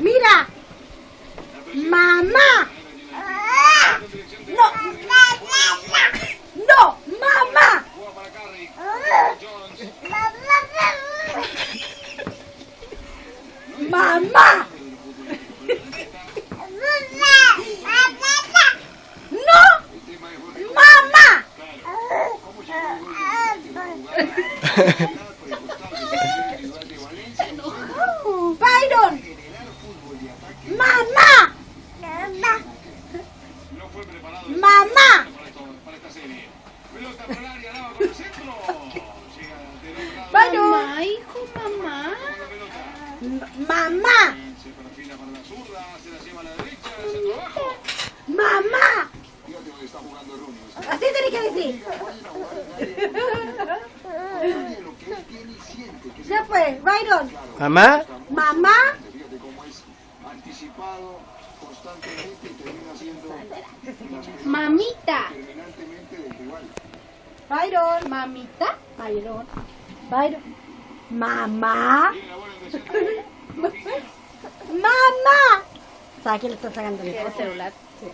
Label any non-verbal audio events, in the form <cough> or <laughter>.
Mira. Mamá. No. No, mamá. Mamá. No. Mamá. <laughs> Byron. Mamá. Mamá. Mamá, hijo, mamá. Mamá. Mamá. Así tenés que decir. Ya fue, Byron. Mamá, Mamá. Mamita. Byron. Mamita. Byron. Byron. Mamá. <laughs> Mamá. ¿Sabes quién le está sacando el El celular. Sí.